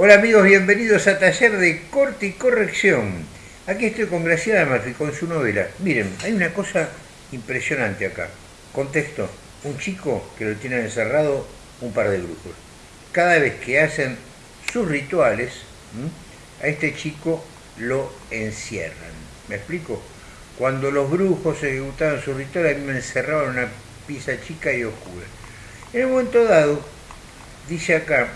Hola amigos, bienvenidos a Taller de Corte y Corrección. Aquí estoy con Graciela Murphy con su novela. Miren, hay una cosa impresionante acá. Contexto, un chico que lo tienen encerrado un par de brujos. Cada vez que hacen sus rituales, a este chico lo encierran. ¿Me explico? Cuando los brujos ejecutaban sus rituales, a mí me encerraban en una pieza chica y oscura. En un momento dado, dice acá,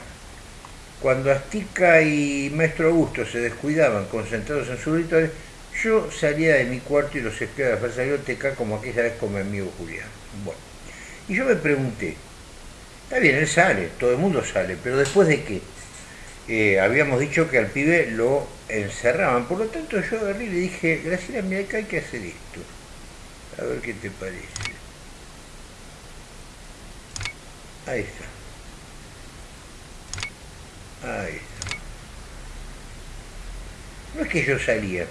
cuando Astica y Maestro Augusto se descuidaban concentrados en sus rituales, yo salía de mi cuarto y los espiaba de teca como aquella vez con mi amigo Julián. Bueno, y yo me pregunté, está bien, él sale, todo el mundo sale, pero después de qué? Eh, habíamos dicho que al pibe lo encerraban, por lo tanto yo agarré y le dije, Graciela, mira acá hay que hacer esto. A ver qué te parece. Ahí está. Está. No es que yo salía,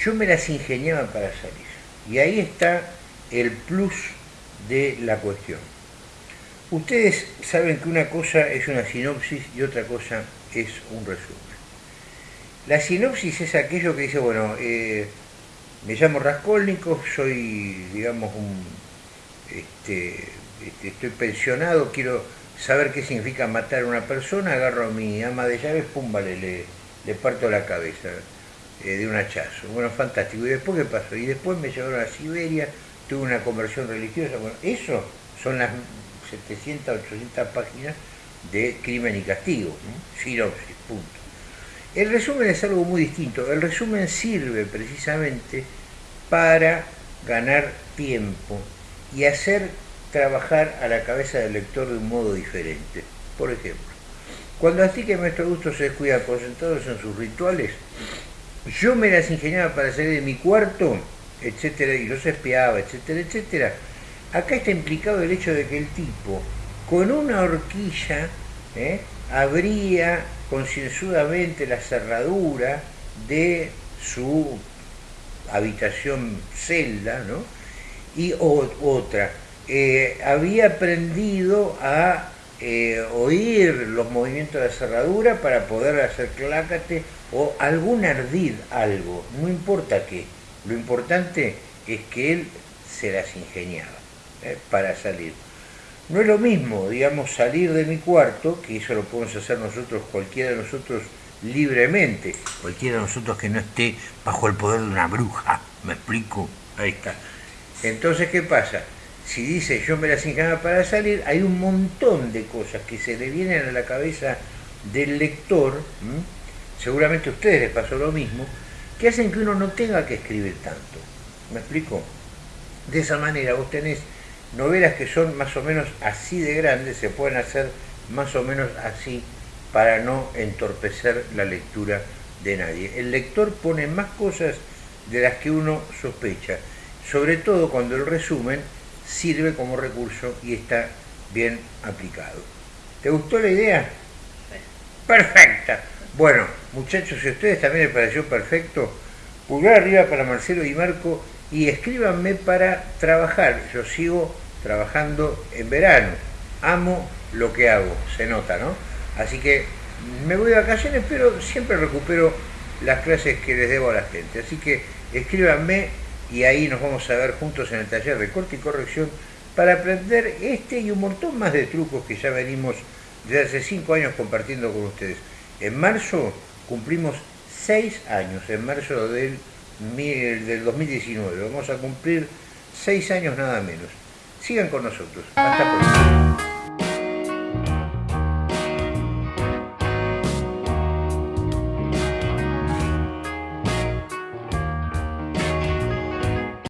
yo me las ingeniaba para salir. Y ahí está el plus de la cuestión. Ustedes saben que una cosa es una sinopsis y otra cosa es un resumen. La sinopsis es aquello que dice, bueno, eh, me llamo Raskolnikov, soy, digamos, un, este, este, estoy pensionado, quiero saber qué significa matar a una persona, agarro a mi ama de llaves, pum, vale, le, le parto la cabeza eh, de un hachazo. Bueno, fantástico. ¿Y después qué pasó? Y después me llevaron a Siberia, tuve una conversión religiosa. Bueno, eso son las 700, 800 páginas de crimen y castigo, ¿no? punto. El resumen es algo muy distinto. El resumen sirve precisamente para ganar tiempo y hacer trabajar a la cabeza del lector de un modo diferente. Por ejemplo, cuando así que Maestro Augusto se descuida concentrados en sus rituales, yo me las ingeniaba para salir de mi cuarto, etcétera, y los espiaba, etcétera, etcétera. Acá está implicado el hecho de que el tipo, con una horquilla, ¿eh? abría concienzudamente la cerradura de su habitación celda, ¿no? Y otra, eh, había aprendido a eh, oír los movimientos de la cerradura para poder hacer clácate o algún ardid, algo, no importa qué, lo importante es que él se las ingeniaba eh, para salir. No es lo mismo, digamos, salir de mi cuarto, que eso lo podemos hacer nosotros, cualquiera de nosotros libremente, cualquiera de nosotros que no esté bajo el poder de una bruja, ¿me explico? Ahí está. Entonces, ¿qué pasa? Si dice yo me las ingeniaba para salir, hay un montón de cosas que se le vienen a la cabeza del lector, seguramente a ustedes les pasó lo mismo, que hacen que uno no tenga que escribir tanto. ¿Me explico? De esa manera vos tenés novelas que son más o menos así de grandes, se pueden hacer más o menos así para no entorpecer la lectura de nadie. El lector pone más cosas de las que uno sospecha, sobre todo cuando el resumen sirve como recurso y está bien aplicado. ¿Te gustó la idea? Perfecta. Bueno, muchachos, si a ustedes también les pareció perfecto, pulgar arriba para Marcelo y Marco y escríbanme para trabajar. Yo sigo trabajando en verano. Amo lo que hago, se nota, ¿no? Así que me voy de vacaciones, pero siempre recupero las clases que les debo a la gente. Así que escríbanme y ahí nos vamos a ver juntos en el taller de corte y corrección para aprender este y un montón más de trucos que ya venimos desde hace cinco años compartiendo con ustedes. En marzo cumplimos seis años, en marzo del, del 2019. Vamos a cumplir seis años nada menos. Sigan con nosotros. Hasta pronto.